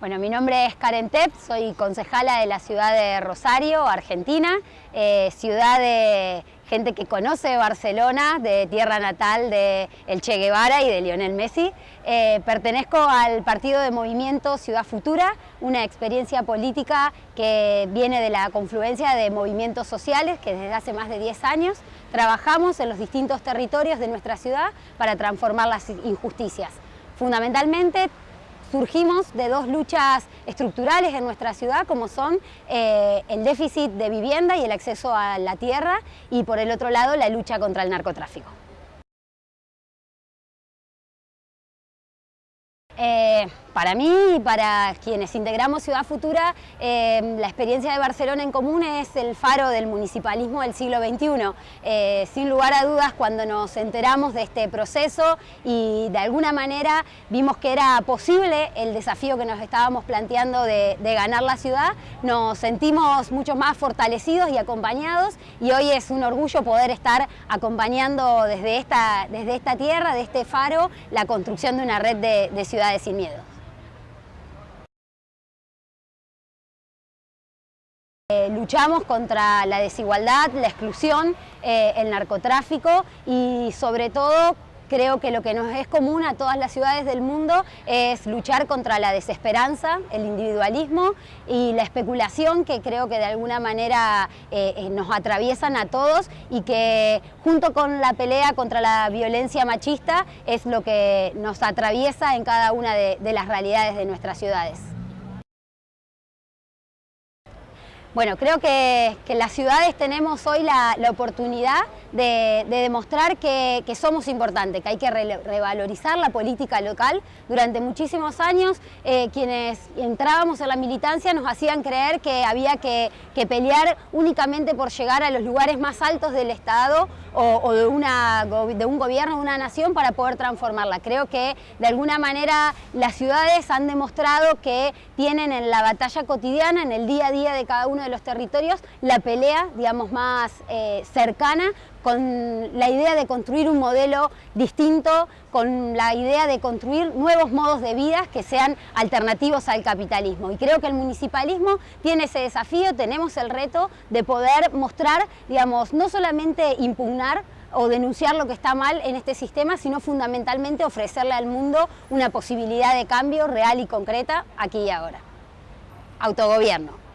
Bueno, mi nombre es Karen Tepp, soy concejala de la ciudad de Rosario, Argentina, eh, ciudad de gente que conoce Barcelona, de tierra natal de El Che Guevara y de Lionel Messi. Eh, pertenezco al partido de Movimiento Ciudad Futura, una experiencia política que viene de la confluencia de movimientos sociales que desde hace más de 10 años trabajamos en los distintos territorios de nuestra ciudad para transformar las injusticias. Fundamentalmente surgimos de dos luchas estructurales en nuestra ciudad, como son eh, el déficit de vivienda y el acceso a la tierra, y por el otro lado la lucha contra el narcotráfico. Eh, para mí y para quienes integramos Ciudad Futura, eh, la experiencia de Barcelona en Común es el faro del municipalismo del siglo XXI. Eh, sin lugar a dudas, cuando nos enteramos de este proceso y de alguna manera vimos que era posible el desafío que nos estábamos planteando de, ganar la ciudad, nos sentimos mucho más fortalecidos y acompañados y hoy es un orgullo poder estar acompañando desde esta, desde esta tierra, de este faro, la construcción de una red de, de ciudades sin miedo. Eh, luchamos contra la desigualdad, la exclusión, eh, el narcotráfico y sobre todo creo que lo que nos es común a todas las ciudades del mundo es luchar contra la desesperanza, el individualismo y la especulación que creo que de alguna manera eh, nos atraviesan a todos y que junto con la pelea contra la violencia machista es lo que nos atraviesa en cada una de las realidades de nuestras ciudades. Bueno, creo que, las ciudades tenemos hoy la, oportunidad de, demostrar que, somos importantes, que hay que revalorizar la política local. Durante muchísimos años eh, quienes entrábamos en la militancia nos hacían creer que había que, pelear únicamente por llegar a los lugares más altos del Estado o, de, una, de un gobierno, de una nación para poder transformarla. Creo que de alguna manera las ciudades han demostrado que tienen en la batalla cotidiana, en el día a día de cada uno de los territorios la pelea, digamos, más eh, cercana con la idea de construir un modelo distinto, con la idea de construir nuevos modos de vida que sean alternativos al capitalismo. Y creo que el municipalismo tiene ese desafío, tenemos el reto de poder mostrar, digamos, no solamente impugnar o denunciar lo que está mal en este sistema, sino fundamentalmente ofrecerle al mundo una posibilidad de cambio real y concreta aquí y ahora. Autogobierno.